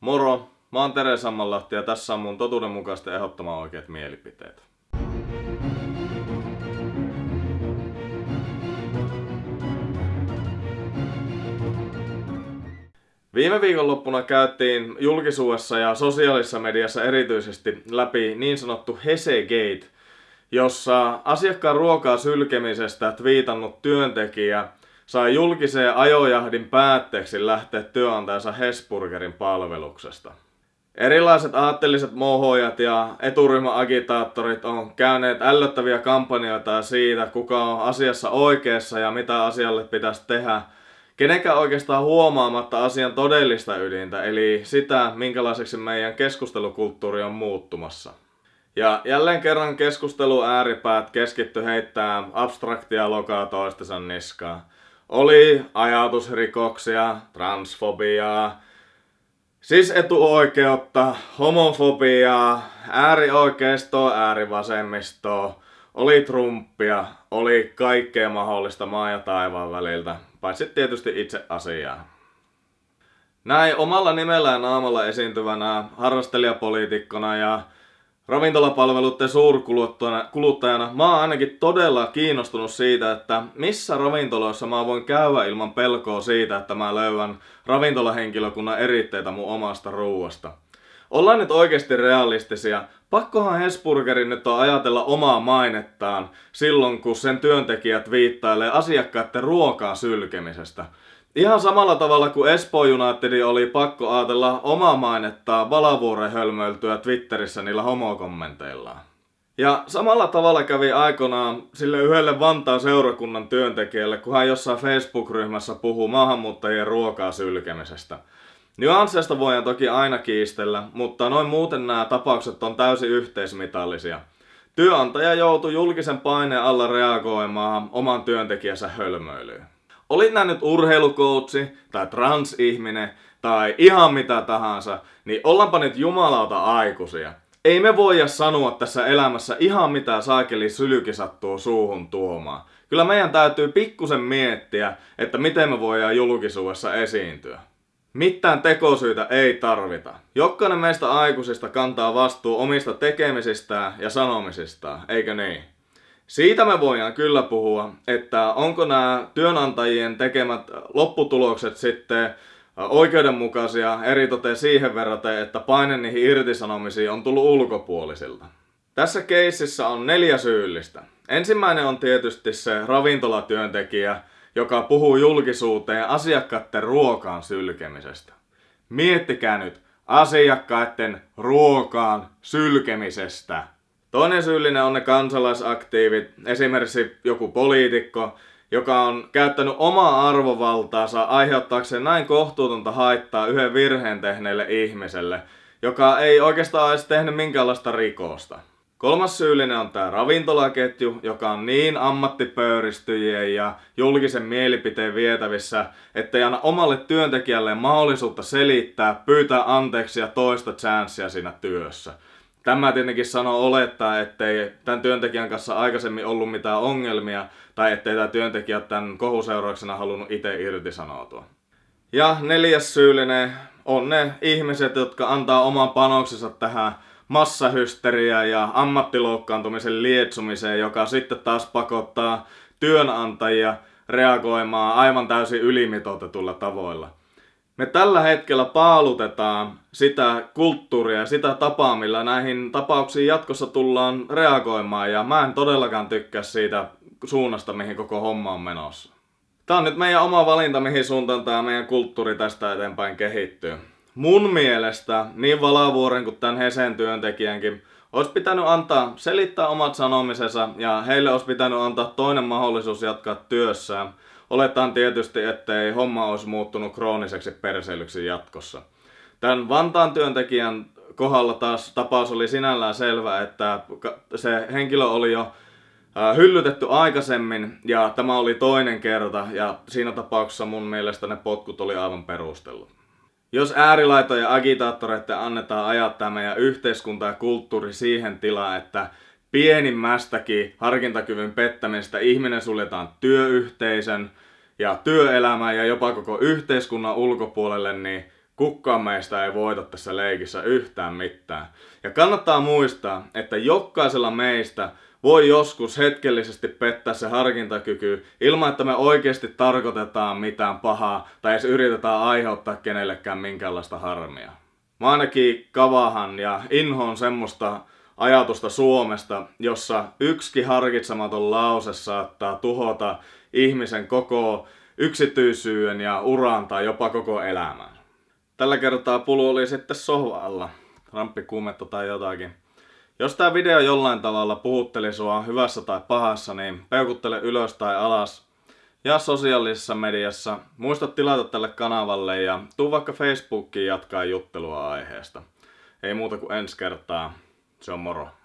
Moro, mä oon Tere Sammanlahti ja tässä on mun totuudenmukaisten ehdottoman oikeat mielipiteet. Viime viikonloppuna käytiin julkisuudessa ja sosiaalisessa mediassa erityisesti läpi niin sanottu Hesegate, jossa asiakkaan ruokaa sylkemisestä twiitannut työntekijä sai julkiseen ajojahdin päätteeksi lähteä työnantajansa Hesburgerin palveluksesta. Erilaiset aatteelliset mohojat ja eturyhmäagitaattorit on käyneet ällöttäviä kampanjoita siitä, kuka on asiassa oikeassa ja mitä asialle pitäisi tehdä – kenenkään oikeastaan huomaamatta asian todellista ydintä, eli sitä, minkälaiseksi meidän keskustelukulttuuri on muuttumassa. Ja jälleen kerran keskustelu ääripäät keskitty heittää abstraktia lokaa toistensa niskaa. Oli ajatusrikoksia, transfobiaa, siis etuoikeutta, homofobiaa, äärioikeistoa, äärivasemmistoa, oli Trumpia, oli kaikkea mahdollista maa ja taivaan väliltä, paitsi tietysti itse asiaa. Näin omalla nimellä ja naamalla esiintyvänä harrastelijapoliitikkona ja ravintolapalveluiden suurkuluttajana mä oon ainakin todella kiinnostunut siitä, että missä ravintoloissa mä voin käydä ilman pelkoa siitä, että mä löydän ravintolahenkilökunnan eritteitä mun omasta ruuasta. Ollaan nyt oikeasti realistisia. Pakkohan Hesburgerin nyt on ajatella omaa mainettaan silloin, kun sen työntekijät viittailee asiakkaiden ruokaa sylkemisestä. Ihan samalla tavalla kuin Espoo United oli pakko ajatella omaa mainettaan Valavuoren hölmöiltyä Twitterissä niillä homokommenteillaan. Ja samalla tavalla kävi aikanaan sille yhdelle Vantaan seurakunnan työntekijälle, kun hän jossain Facebook-ryhmässä puhuu maahanmuuttajien ruokaa sylkemisestä. Nyansseista voidaan toki aina kiistellä, mutta noin muuten nämä tapaukset on täysin yhteismitallisia. Työnantaja joutui julkisen paineen alla reagoimaan oman työntekijänsä hölmöilyyn. Olit nämä nyt urheilukoutsi tai transihminen tai ihan mitä tahansa, niin ollaanpa nyt jumalauta aikuisia. Ei me voida sanoa tässä elämässä ihan mitä saakeli sylyki sattuu suuhun tuomaan. Kyllä meidän täytyy pikkusen miettiä, että miten me voidaan julkisuudessa esiintyä. Mitään tekosyitä ei tarvita. Jokainen meistä aikuisista kantaa vastuu omista tekemisistään ja sanomisistaan, eikö niin? Siitä me voidaan kyllä puhua, että onko nämä työnantajien tekemät lopputulokset sitten oikeudenmukaisia eritoten siihen verraten, että paine niihin irtisanomisiin on tullut ulkopuolisilta. Tässä keississä on neljä syyllistä. Ensimmäinen on tietysti se ravintolatyöntekijä, joka puhuu julkisuuteen asiakkaiden ruokaan sylkemisestä. Miettikää nyt asiakkaiden ruokaan sylkemisestä. Toinen syyllinen on ne kansalaisaktiivit, esimerkiksi joku poliitikko, joka on käyttänyt omaa arvovaltaansa aiheuttaakseen näin kohtuutonta haittaa yhden virheen tehneelle ihmiselle, joka ei oikeastaan edes tehnyt minkäänlaista rikosta. Kolmas syyllinen on tämä ravintolaketju, joka on niin ammattipöyristyjien ja julkisen mielipiteen vietävissä, että ei anna omalle työntekijälle mahdollisuutta selittää, pyytää anteeksi ja toista chanssia siinä työssä. Tämä tietenkin sanoo olettaa, ettei tämän työntekijän kanssa aikaisemmin ollut mitään ongelmia, tai ettei tämä työntekijä tämän kohuseurauksena halunnut itse irtisanoutua. Ja neljäs syyllinen on ne ihmiset, jotka antaa oman panoksensa tähän massahysteria ja ammattiloukkaantumisen lietsumiseen, joka sitten taas pakottaa työnantajia reagoimaan aivan täysin ylimitoitetulla tavoilla. Me tällä hetkellä paalutetaan sitä kulttuuria ja sitä tapaa, millä näihin tapauksiin jatkossa tullaan reagoimaan ja mä en todellakaan tykkää siitä suunnasta, mihin koko homma on menossa. Tämä on nyt meidän oma valinta, mihin suuntaan tämä meidän kulttuuri tästä eteenpäin kehittyy mun mielestä niin Valavuoren kuin tämän Hesen työntekijänkin olisi pitänyt antaa selittää omat sanomisensa ja heille olisi pitänyt antaa toinen mahdollisuus jatkaa työssään. Oletaan tietysti, ettei homma olisi muuttunut krooniseksi perseilyksi jatkossa. Tämän Vantaan työntekijän kohdalla taas tapaus oli sinällään selvä, että se henkilö oli jo hyllytetty aikaisemmin ja tämä oli toinen kerta ja siinä tapauksessa mun mielestä ne potkut oli aivan perustellut. Jos äärilaitojen agitaattoreiden annetaan ajattaa meidän yhteiskunta ja kulttuuri siihen tilaan, että pienimmästäkin harkintakyvyn pettämistä ihminen suljetaan työyhteisön ja työelämän ja jopa koko yhteiskunnan ulkopuolelle, niin kukaan meistä ei voita tässä leikissä yhtään mitään. Ja kannattaa muistaa, että jokaisella meistä voi joskus hetkellisesti pettää se harkintakyky ilman, että me oikeasti tarkoitetaan mitään pahaa tai edes yritetään aiheuttaa kenellekään minkäänlaista harmia. Mä ainakin kavahan ja inhoon semmoista ajatusta Suomesta, jossa yksi harkitsematon lause saattaa tuhota ihmisen koko yksityisyyden ja uran tai jopa koko elämän. Tällä kertaa pulu oli sitten sohvalla, ramppikuumetta tai jotakin. Jos tämä video jollain tavalla puhutteli sua hyvässä tai pahassa, niin peukuttele ylös tai alas. Ja sosiaalisessa mediassa muista tilata tälle kanavalle ja tuu vaikka Facebookiin jatkaa juttelua aiheesta. Ei muuta kuin ensi kertaa. Se on moro.